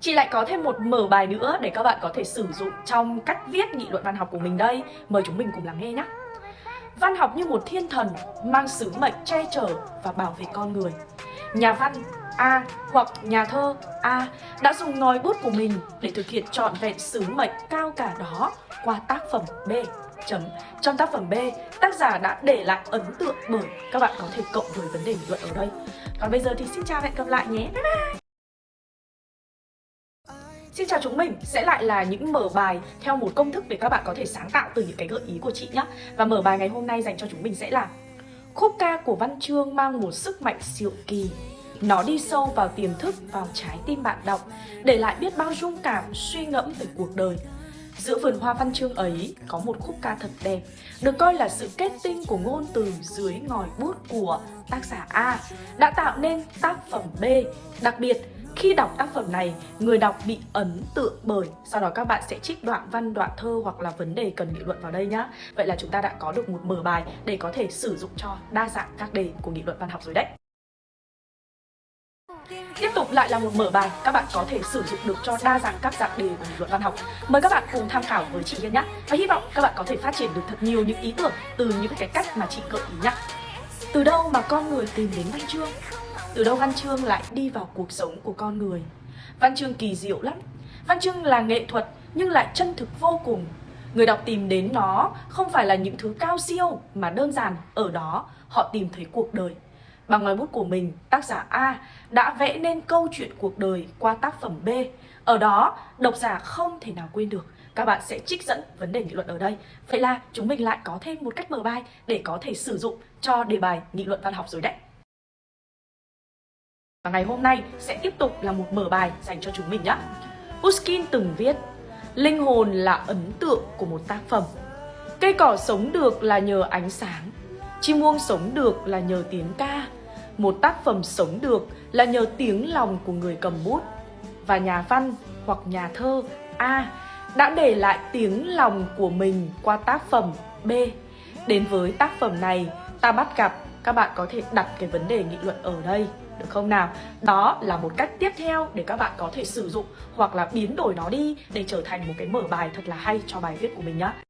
Chị lại có thêm một mở bài nữa để các bạn có thể sử dụng trong cách viết nghị luận văn học của mình đây. Mời chúng mình cùng lắng nghe nhé. Văn học như một thiên thần mang sứ mệnh che chở và bảo vệ con người. Nhà văn A hoặc nhà thơ A đã dùng ngòi bút của mình để thực hiện trọn vẹn sứ mệnh cao cả đó qua tác phẩm B. Chấm. Trong tác phẩm B, tác giả đã để lại ấn tượng bởi các bạn có thể cộng với vấn đề nghị luận ở đây. Còn bây giờ thì xin chào và hẹn gặp lại nhé. Bye bye! Cho chào chúng mình, sẽ lại là những mở bài theo một công thức để các bạn có thể sáng tạo từ những cái gợi ý của chị nhé Và mở bài ngày hôm nay dành cho chúng mình sẽ là Khúc ca của Văn Chương mang một sức mạnh siêu kỳ. Nó đi sâu vào tiềm thức, vào trái tim bạn đọc Để lại biết bao dung cảm, suy ngẫm về cuộc đời. Giữa vườn hoa văn chương ấy có một khúc ca thật đẹp Được coi là sự kết tinh của ngôn từ dưới ngòi bút của tác giả A Đã tạo nên tác phẩm B. Đặc biệt khi đọc tác phẩm này, người đọc bị ấn tượng bởi Sau đó các bạn sẽ trích đoạn văn, đoạn thơ hoặc là vấn đề cần nghị luận vào đây nhá Vậy là chúng ta đã có được một mở bài để có thể sử dụng cho đa dạng các đề của nghị luận văn học rồi đấy Tiếp tục lại là một mở bài các bạn có thể sử dụng được cho đa dạng các dạng đề của nghị luận văn học. Mời các bạn cùng tham khảo với chị Hiên nhé. Và hy vọng các bạn có thể phát triển được thật nhiều những ý tưởng từ những cái cách mà chị gợi ý nhé. Từ đâu mà con người tìm đến văn chương? Từ đâu văn chương lại đi vào cuộc sống của con người? Văn chương kỳ diệu lắm. Văn chương là nghệ thuật nhưng lại chân thực vô cùng. Người đọc tìm đến nó không phải là những thứ cao siêu mà đơn giản ở đó họ tìm thấy cuộc đời. Bằng ngòi bút của mình, tác giả A đã vẽ nên câu chuyện cuộc đời qua tác phẩm B. Ở đó, độc giả không thể nào quên được. Các bạn sẽ trích dẫn vấn đề nghị luận ở đây. Vậy là chúng mình lại có thêm một cách mở bài để có thể sử dụng cho đề bài nghị luận văn học rồi đấy. Và ngày hôm nay sẽ tiếp tục là một mở bài dành cho chúng mình nhé. Pushkin từng viết Linh hồn là ấn tượng của một tác phẩm. Cây cỏ sống được là nhờ ánh sáng. Chim muông sống được là nhờ tiếng ca. Một tác phẩm sống được là nhờ tiếng lòng của người cầm bút. Và nhà văn hoặc nhà thơ A đã để lại tiếng lòng của mình qua tác phẩm B. Đến với tác phẩm này, ta bắt gặp các bạn có thể đặt cái vấn đề nghị luận ở đây, được không nào? Đó là một cách tiếp theo để các bạn có thể sử dụng hoặc là biến đổi nó đi để trở thành một cái mở bài thật là hay cho bài viết của mình nhé.